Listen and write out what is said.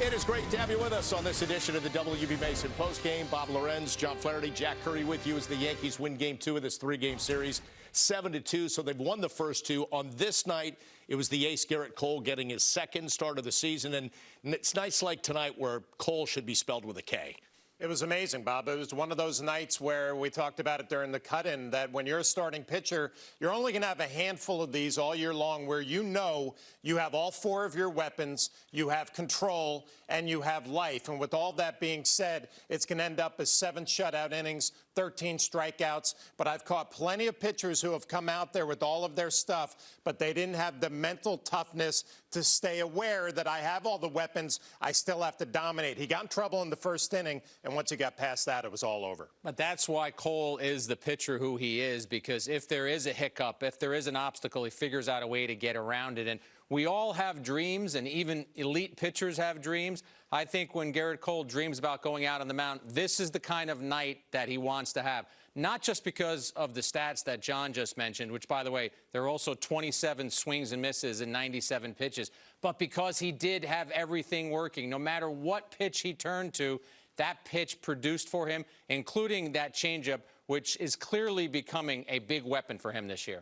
It is great to have you with us on this edition of the WB Mason postgame. Bob Lorenz, John Flaherty, Jack Curry with you as the Yankees win game two of this three-game series, 7 to two. So they've won the first two. On this night, it was the ace Gerrit Cole getting his second start of the season. And it's nights like tonight where Cole should be spelled with a K. It was amazing, Bob. It was one of those nights where we talked about it during the cut-in that when you're a starting pitcher, you're only going to have a handful of these all year long where you know you have all four of your weapons, you have control, and you have life. And with all that being said, it's going to end up as seven shutout innings, 13 strikeouts. But I've caught plenty of pitchers who have come out there with all of their stuff, but they didn't have the mental toughness to stay aware that I have all the weapons, I still have to dominate. He got in trouble in the first inning, and once he got past that, it was all over. But that's why Cole is the pitcher who he is, because if there is a hiccup, if there is an obstacle, he figures out a way to get around it. And we all have dreams, and even elite pitchers have dreams. I think when Gerrit Cole dreams about going out on the mound, this is the kind of night that he wants to have. Not just because of the stats that John just mentioned, which, by the way, there are also 27 swings and misses and 97 pitches, but because he did have everything working. No matter what pitch he turned to, that pitch produced for him, including that changeup, which is clearly becoming a big weapon for him this year.